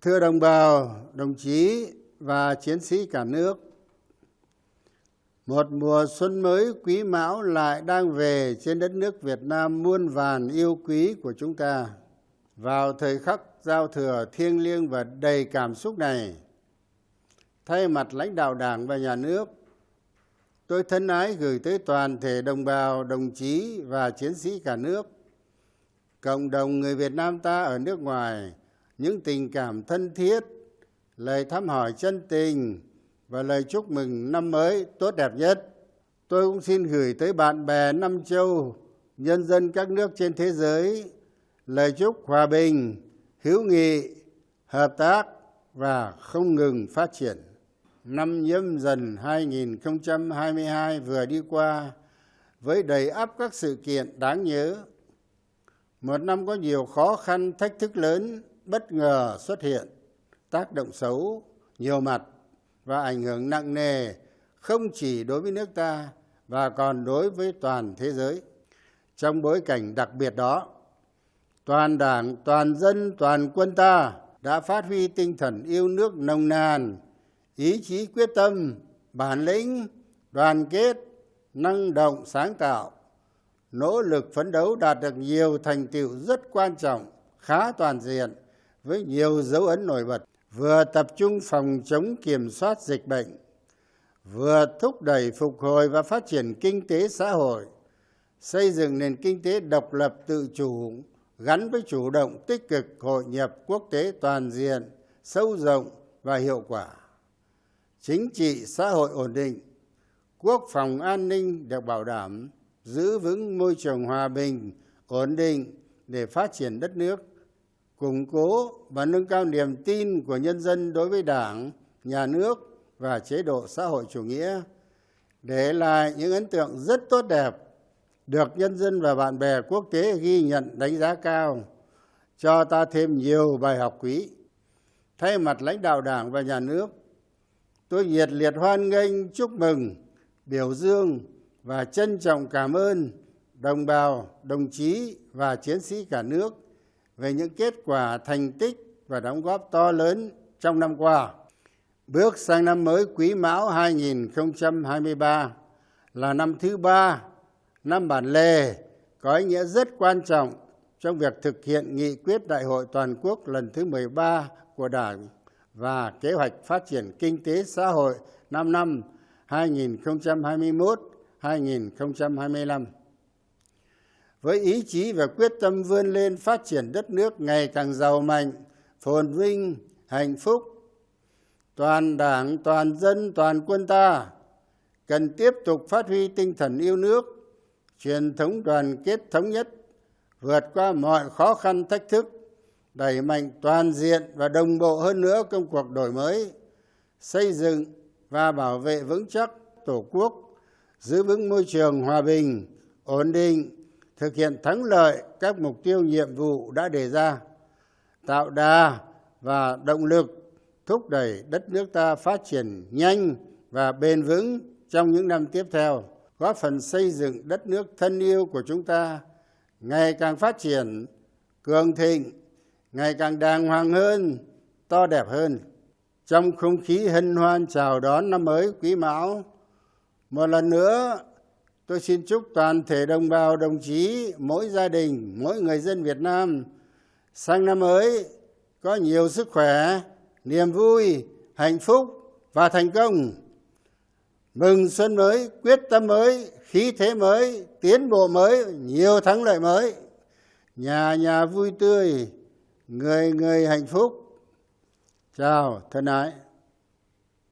thưa đồng bào, đồng chí và chiến sĩ cả nước, một mùa xuân mới quý mão lại đang về trên đất nước việt nam muôn vàn yêu quý của chúng ta. Vào thời khắc giao thừa thiêng liêng và đầy cảm xúc này, thay mặt lãnh đạo đảng và nhà nước, tôi thân ái gửi tới toàn thể đồng bào, đồng chí và chiến sĩ cả nước, cộng đồng người việt nam ta ở nước ngoài những tình cảm thân thiết, lời thăm hỏi chân tình và lời chúc mừng năm mới tốt đẹp nhất. Tôi cũng xin gửi tới bạn bè năm châu, nhân dân các nước trên thế giới, lời chúc hòa bình, hữu nghị, hợp tác và không ngừng phát triển. Năm nhâm dần 2022 vừa đi qua, với đầy ắp các sự kiện đáng nhớ, một năm có nhiều khó khăn, thách thức lớn bất ngờ xuất hiện, tác động xấu nhiều mặt và ảnh hưởng nặng nề không chỉ đối với nước ta và còn đối với toàn thế giới. Trong bối cảnh đặc biệt đó, toàn đảng, toàn dân, toàn quân ta đã phát huy tinh thần yêu nước nồng nàn, ý chí quyết tâm, bản lĩnh, đoàn kết, năng động, sáng tạo, nỗ lực phấn đấu đạt được nhiều thành tựu rất quan trọng, khá toàn diện với nhiều dấu ấn nổi bật, vừa tập trung phòng chống kiểm soát dịch bệnh, vừa thúc đẩy phục hồi và phát triển kinh tế xã hội, xây dựng nền kinh tế độc lập tự chủ, gắn với chủ động tích cực hội nhập quốc tế toàn diện, sâu rộng và hiệu quả. Chính trị xã hội ổn định, quốc phòng an ninh được bảo đảm, giữ vững môi trường hòa bình, ổn định để phát triển đất nước củng cố và nâng cao niềm tin của nhân dân đối với đảng, nhà nước và chế độ xã hội chủ nghĩa. Để lại những ấn tượng rất tốt đẹp được nhân dân và bạn bè quốc tế ghi nhận đánh giá cao. Cho ta thêm nhiều bài học quý. Thay mặt lãnh đạo đảng và nhà nước, tôi nhiệt liệt hoan nghênh, chúc mừng, biểu dương và trân trọng cảm ơn đồng bào, đồng chí và chiến sĩ cả nước về những kết quả thành tích và đóng góp to lớn trong năm qua bước sang năm mới quý mão 2023 là năm thứ ba, năm bản lề có ý nghĩa rất quan trọng trong việc thực hiện nghị quyết đại hội toàn quốc lần thứ 13 của Đảng và kế hoạch phát triển kinh tế xã hội 5 năm 2021-2025. Với ý chí và quyết tâm vươn lên phát triển đất nước ngày càng giàu mạnh, phồn vinh, hạnh phúc, toàn đảng, toàn dân, toàn quân ta cần tiếp tục phát huy tinh thần yêu nước, truyền thống đoàn kết thống nhất, vượt qua mọi khó khăn thách thức, đẩy mạnh toàn diện và đồng bộ hơn nữa công cuộc đổi mới xây dựng và bảo vệ vững chắc tổ quốc giữ vững môi trường hòa bình ổn định thực hiện thắng lợi các mục tiêu nhiệm vụ đã đề ra, tạo đà và động lực thúc đẩy đất nước ta phát triển nhanh và bền vững trong những năm tiếp theo, góp phần xây dựng đất nước thân yêu của chúng ta ngày càng phát triển, cường thịnh, ngày càng đàng hoàng hơn, to đẹp hơn. Trong không khí hân hoan chào đón năm mới quý mão, một lần nữa tôi xin chúc toàn thể đồng bào, đồng chí, mỗi gia đình, mỗi người dân việt nam, sang năm mới có nhiều sức khỏe, niềm vui, hạnh phúc và thành công. Mừng xuân mới, quyết tâm mới, khí thế mới, tiến bộ mới, nhiều thắng lợi mới. Nhà nhà vui tươi, người người hạnh phúc. Chào, thân ái.